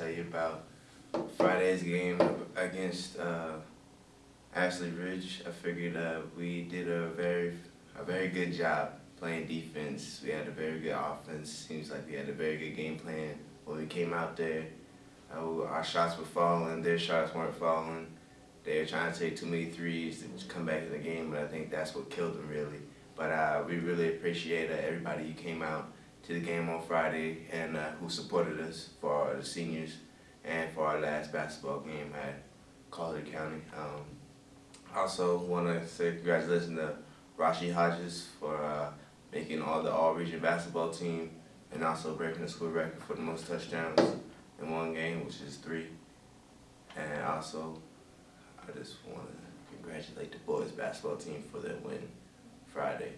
tell you about Friday's game against uh, Ashley Ridge. I figured uh, we did a very a very good job playing defense. We had a very good offense. Seems like we had a very good game plan when we came out there. Uh, our shots were falling, their shots weren't falling. They were trying to take too many threes to come back in the game, but I think that's what killed them really. But uh, we really appreciate uh, everybody who came out to the game on Friday and uh, who supported us for the seniors and for our last basketball game at Colleton County. Um, also want to say congratulations to Rashi Hodges for uh, making all the all-region basketball team and also breaking the school record for the most touchdowns in one game, which is three. And also, I just want to congratulate the boys basketball team for their win Friday.